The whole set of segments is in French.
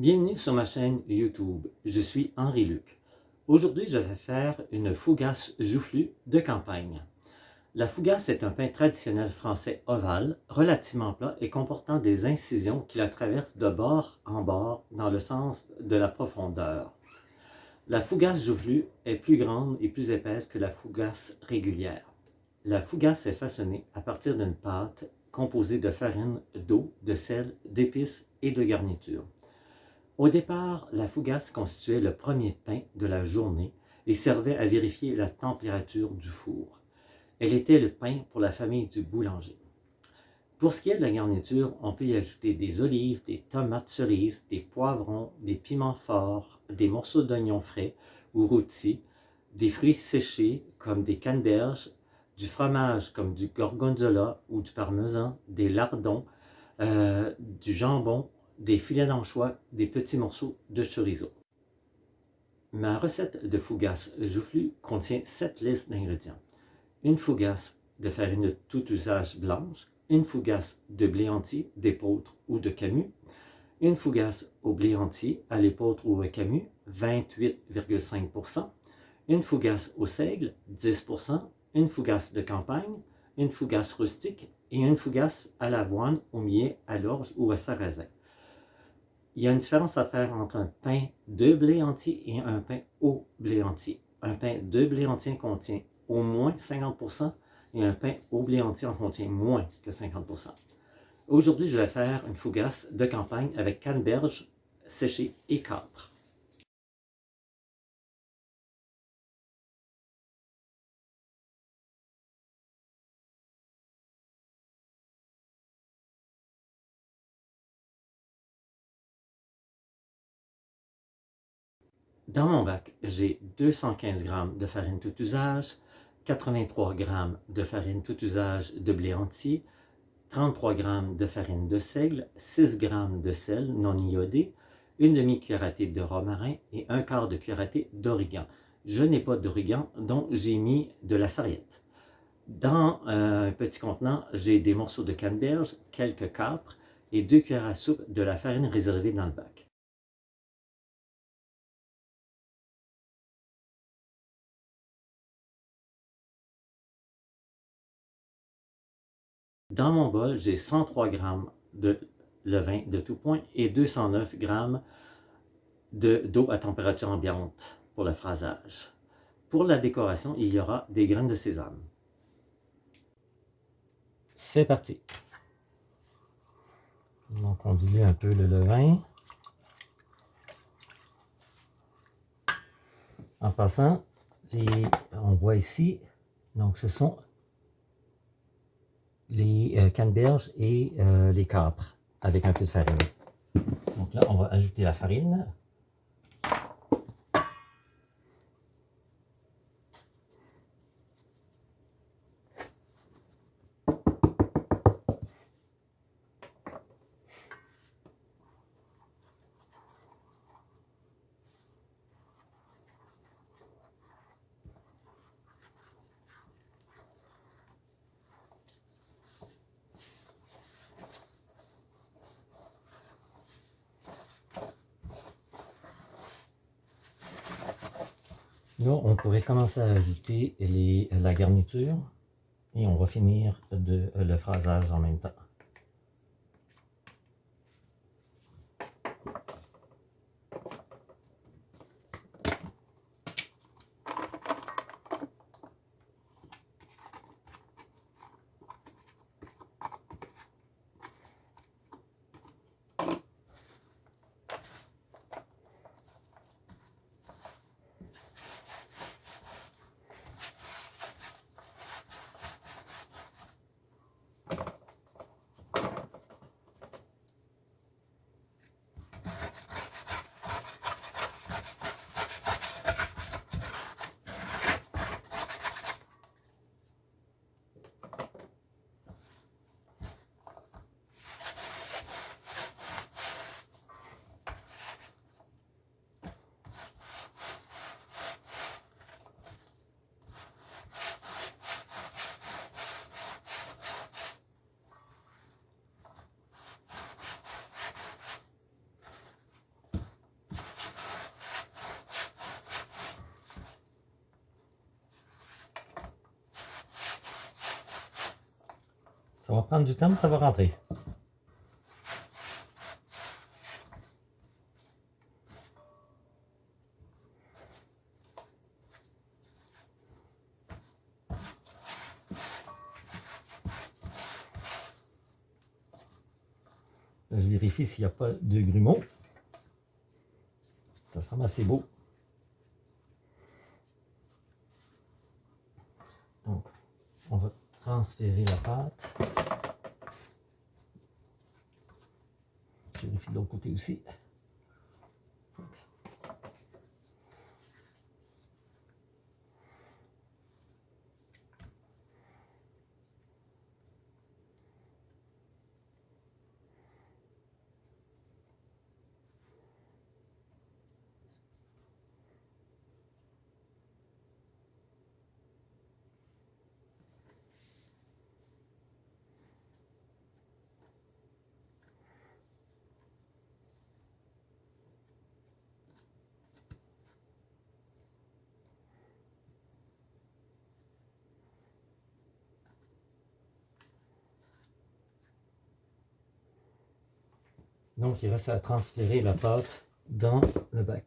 Bienvenue sur ma chaîne YouTube, je suis Henri Luc. Aujourd'hui, je vais faire une fougasse joufflue de campagne. La fougasse est un pain traditionnel français ovale, relativement plat et comportant des incisions qui la traversent de bord en bord dans le sens de la profondeur. La fougasse joufflue est plus grande et plus épaisse que la fougasse régulière. La fougasse est façonnée à partir d'une pâte composée de farine, d'eau, de sel, d'épices et de garniture. Au départ, la fougasse constituait le premier pain de la journée et servait à vérifier la température du four. Elle était le pain pour la famille du boulanger. Pour ce qui est de la garniture, on peut y ajouter des olives, des tomates cerises, des poivrons, des piments forts, des morceaux d'oignons frais ou rôtis, des fruits séchés comme des canneberges, du fromage comme du gorgonzola ou du parmesan, des lardons, euh, du jambon, des filets d'anchois, des petits morceaux de chorizo. Ma recette de fougasse joufflue contient 7 listes d'ingrédients une fougasse de farine de tout usage blanche, une fougasse de blé entier, d'épeautre ou de camus, une fougasse au blé entier, à l'épeautre ou au camus, 28,5%, une fougasse au seigle, 10%, une fougasse de campagne, une fougasse rustique et une fougasse à l'avoine, au millet, à l'orge ou à sarrasin. Il y a une différence à faire entre un pain de blé entier et un pain au blé entier. Un pain de blé entier contient au moins 50% et un pain au blé entier en contient moins que 50%. Aujourd'hui, je vais faire une fougasse de campagne avec canneberge séchée et capre. Dans mon bac, j'ai 215 g de farine tout usage, 83 g de farine tout usage de blé entier, 33 g de farine de seigle, 6 g de sel non iodé, une demi-cuillère de romarin et un quart de cuillère d'origan. Je n'ai pas d'origan, donc j'ai mis de la sarriette. Dans euh, un petit contenant, j'ai des morceaux de canneberge, quelques capres et deux cuillères à soupe de la farine réservée dans le bac. Dans mon bol, j'ai 103 g de levain de tout point et 209 g d'eau à température ambiante pour le phrasage. Pour la décoration, il y aura des graines de sésame. C'est parti! Donc on dilue un peu le levain. En passant, on voit ici, donc ce sont les euh, canneberges et euh, les capres avec un peu de farine. Donc là, on va ajouter la farine. Là, on pourrait commencer à ajouter la garniture et on va finir de, le phrasage en même temps. Ça va prendre du temps, ça va rentrer. Je vérifie s'il n'y a pas de grumeaux. Ça semble assez beau. Donc, on va transférer la pâte. Je vérifie de l'autre côté aussi. Donc, il reste à transférer la pâte dans le bac.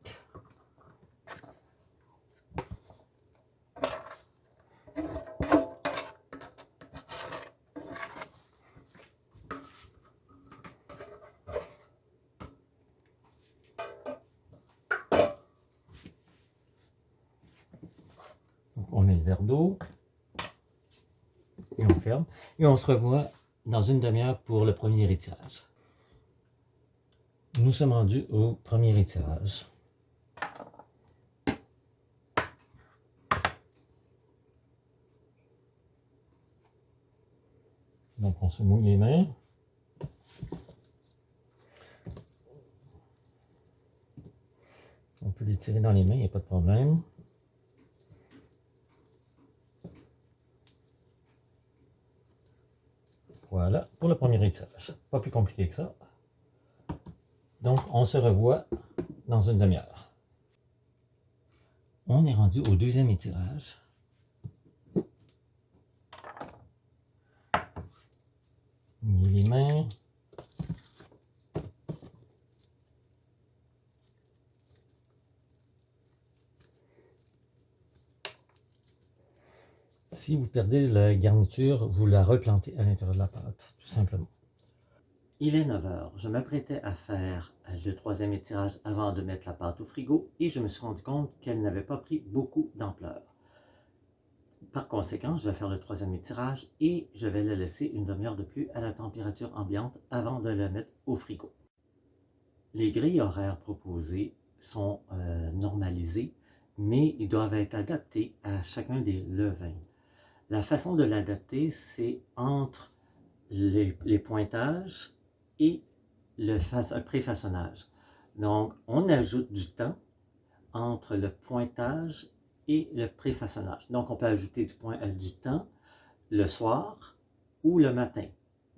Donc, on met le verre d'eau et on ferme. Et on se revoit dans une demi-heure pour le premier étirage nous sommes rendus au premier étirage. Donc on se mouille les mains. On peut les tirer dans les mains, il n'y a pas de problème. Voilà, pour le premier étirage. Pas plus compliqué que ça. Donc, on se revoit dans une demi-heure. On est rendu au deuxième étirage. les mains. Si vous perdez la garniture, vous la replantez à l'intérieur de la pâte, tout simplement. Il est 9 heures. Je m'apprêtais à faire le troisième étirage avant de mettre la pâte au frigo et je me suis rendu compte qu'elle n'avait pas pris beaucoup d'ampleur. Par conséquent, je vais faire le troisième étirage et je vais la laisser une demi-heure de plus à la température ambiante avant de la mettre au frigo. Les grilles horaires proposées sont euh, normalisées, mais ils doivent être adaptés à chacun des levains. La façon de l'adapter, c'est entre les pointages et le préfaçonnage. Donc, on ajoute du temps entre le pointage et le préfaçonnage. Donc, on peut ajouter du, temps le soir ou le matin.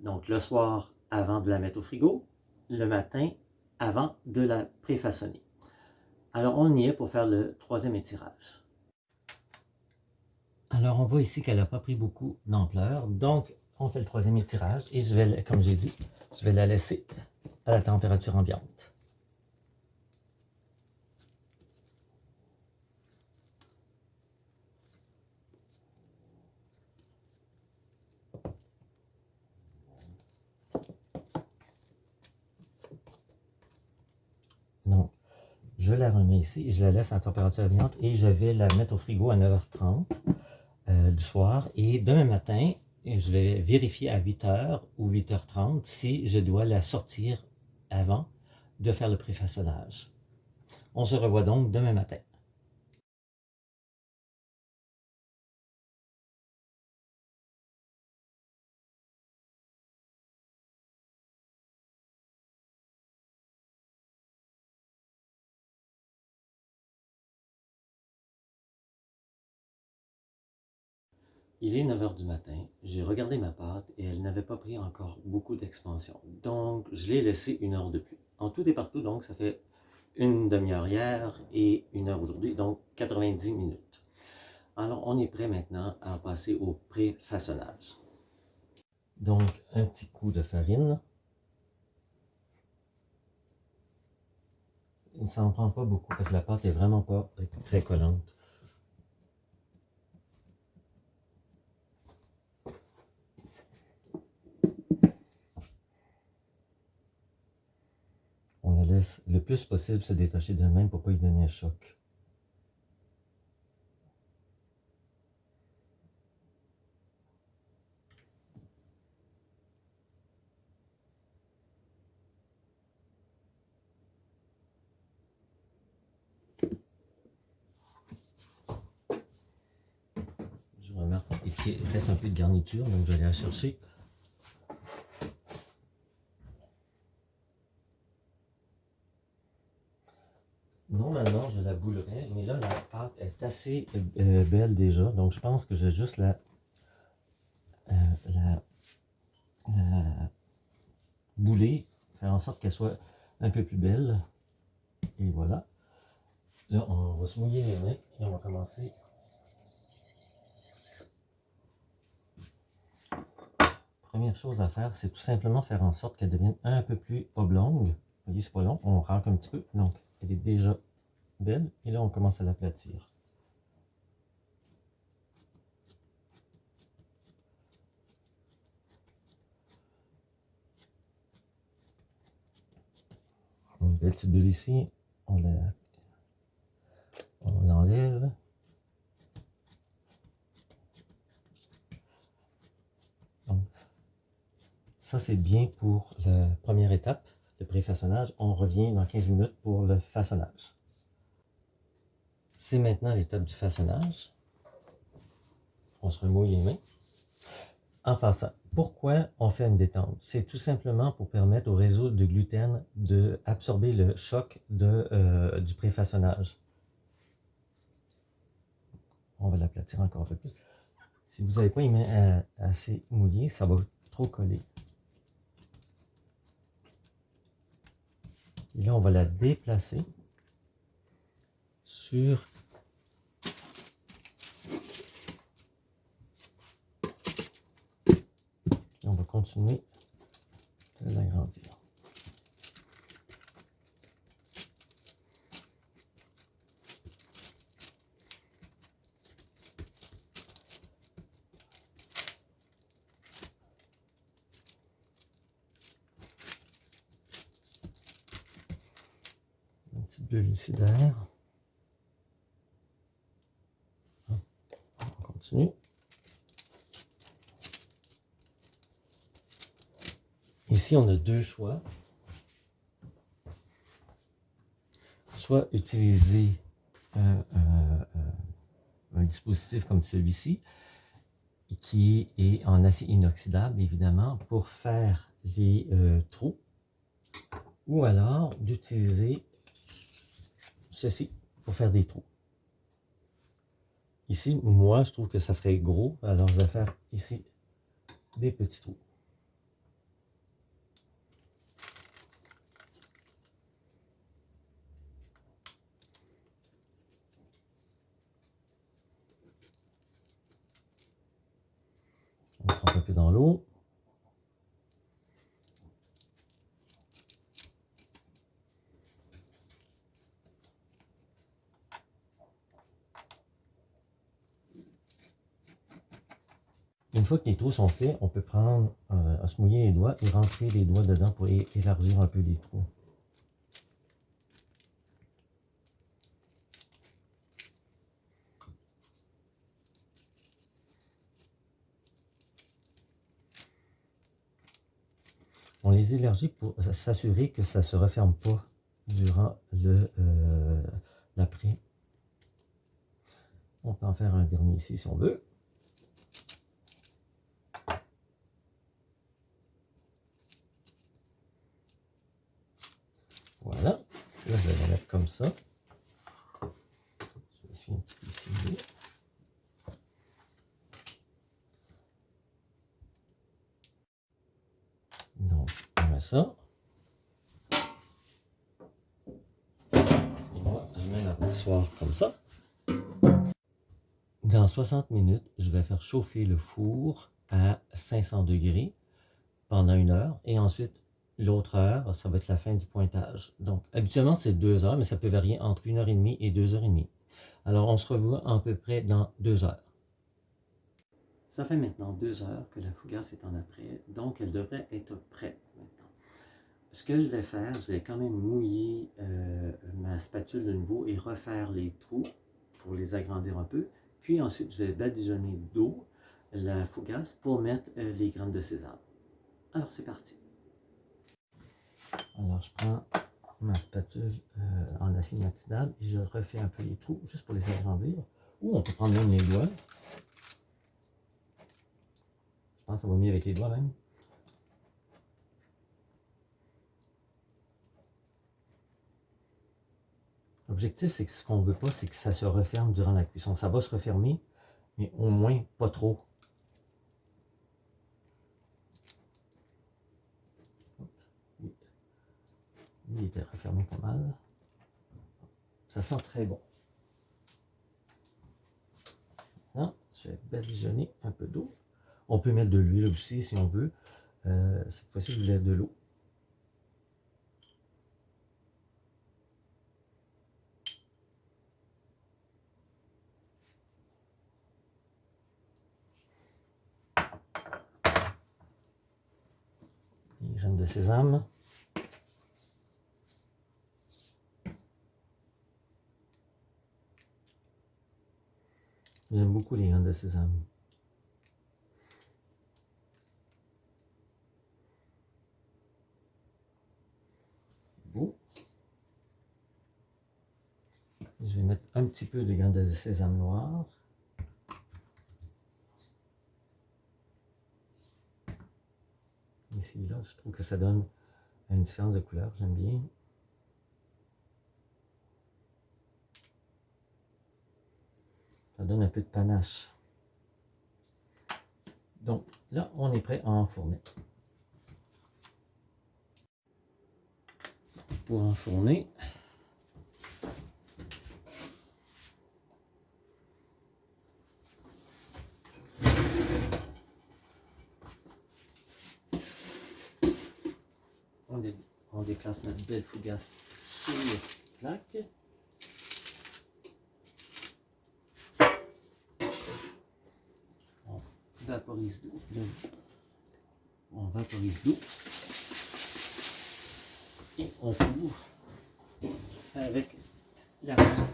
Donc, le soir avant de la mettre au frigo, le matin avant de la préfaçonner. Alors, on y est pour faire le troisième étirage. Alors, on voit ici qu'elle n'a pas pris beaucoup d'ampleur. Donc, on fait le troisième étirage et je vais, comme j'ai dit, je vais la laisser à la température ambiante. Donc, je la remets ici, je la laisse à la température ambiante et je vais la mettre au frigo à 9h30 euh, du soir. Et demain matin, et je vais vérifier à 8h ou 8h30 si je dois la sortir avant de faire le préfaçonnage. On se revoit donc demain matin. Il est 9h du matin, j'ai regardé ma pâte et elle n'avait pas pris encore beaucoup d'expansion. Donc, je l'ai laissé une heure de plus. En tout et partout, donc, ça fait une demi-heure hier et une heure aujourd'hui, donc 90 minutes. Alors, on est prêt maintenant à passer au pré-façonnage. Donc, un petit coup de farine. Il ne s'en prend pas beaucoup parce que la pâte est vraiment pas très collante. On la le plus possible se détacher d'elle-même pour ne pas y donner un choc. il reste un peu de garniture, donc je vais aller la chercher. Normalement, je la boulerai, mais là, la pâte est assez euh, belle déjà, donc je pense que je vais juste la, euh, la, la bouler, faire en sorte qu'elle soit un peu plus belle. Et voilà. Là, on va se mouiller les mains et on va commencer première chose à faire, c'est tout simplement faire en sorte qu'elle devienne un peu plus oblongue. Vous voyez, c'est pas long, on rentre un petit peu. Donc, elle est déjà belle. Et là, on commence à l'aplatir. Une belle petite bulle ici, on l'enlève. Ça, c'est bien pour la première étape de pré-façonnage. On revient dans 15 minutes pour le façonnage. C'est maintenant l'étape du façonnage. On se remouille les mains. En passant, pourquoi on fait une détente? C'est tout simplement pour permettre au réseau de gluten d'absorber le choc de, euh, du préfaçonnage. On va l'aplatir encore un peu plus. Si vous n'avez pas les mains euh, assez mouillées, ça va trop coller. Et là, on va la déplacer sur on va continuer de l'agrandir. d'air. On continue. On a deux choix. Soit utiliser un, dispositif comme celui-ci, qui est en acier inoxydable, évidemment, pour faire les euh, trous, ou alors d'utiliser ceci pour faire des trous. Ici, moi, je trouve que ça ferait gros, alors je vais faire ici des petits trous. On trempe un peu dans Une fois que les trous sont faits, on peut prendre, euh, à se mouiller les doigts et rentrer les doigts dedans pour élargir un peu les trous. Les pour s'assurer que ça ne se referme pas durant le euh, l'après. On peut en faire un dernier ici si on veut. Voilà. Là, je vais la mettre comme ça. Je me suis un petit peu ici. Donc, on met ça. Et moi, je mets la comme ça. Dans 60 minutes, je vais faire chauffer le four à 500 degrés pendant une heure et ensuite l'autre heure, ça va être la fin du pointage. Donc habituellement c'est deux heures, mais ça peut varier entre une heure et demie et deux heures et demie. Alors on se revoit à peu près dans deux heures. Ça fait maintenant deux heures que la fougasse est en après, donc elle devrait être prête. Ce que je vais faire, je vais quand même mouiller euh, ma spatule de nouveau et refaire les trous pour les agrandir un peu. Puis ensuite, je vais badigeonner d'eau la fougasse pour mettre euh, les graines de sésame. Alors c'est parti. Alors je prends ma spatule euh, en acier inoxydable et je refais un peu les trous juste pour les agrandir. Ou on peut prendre même les doigts. Je pense que ça va mieux avec les doigts même. L'objectif, c'est que ce qu'on ne veut pas, c'est que ça se referme durant la cuisson. Ça va se refermer, mais au moins pas trop. Il était refermé pas mal. Ça sent très bon. Maintenant, je vais badigeonner un peu d'eau. On peut mettre de l'huile aussi si on veut. Euh, cette fois-ci, je voulais de l'eau. Les graines de sésame. J'aime beaucoup les graines de sésame. Beau. Je vais mettre un petit peu de graines de sésame noir. Ici, là, je trouve que ça donne une différence de couleur, j'aime bien. Ça donne un peu de panache. Donc là, on est prêt à enfourner. Pour enfourner, on, déplace notre belle fougasse sur la plaque. vaporise l'eau. On vaporise l'eau. Et on couvre avec la raison.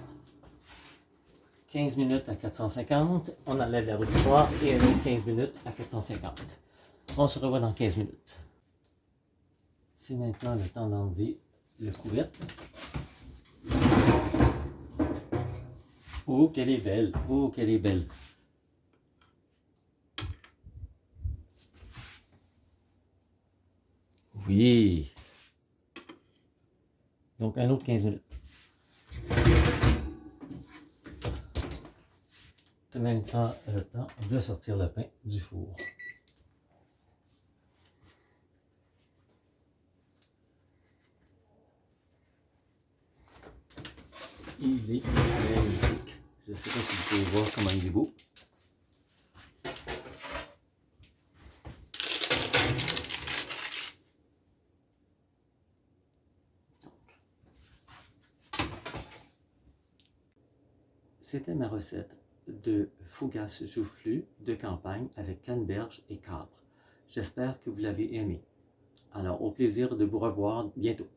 15 minutes à 450. On enlève la soir et un autre 15 minutes à 450. On se revoit dans 15 minutes. C'est maintenant le temps d'enlever le couvercle. Oh, qu'elle est belle! Oh, qu'elle est belle! Oui. Donc, un autre 15 minutes. C'est maintenant le temps de sortir le pain du four. Je sais pas si vous pouvez voir comment il est beau. C'était ma recette de fougasse joufflu de campagne avec canneberge et capre. J'espère que vous l'avez aimé. Alors, au plaisir de vous revoir bientôt.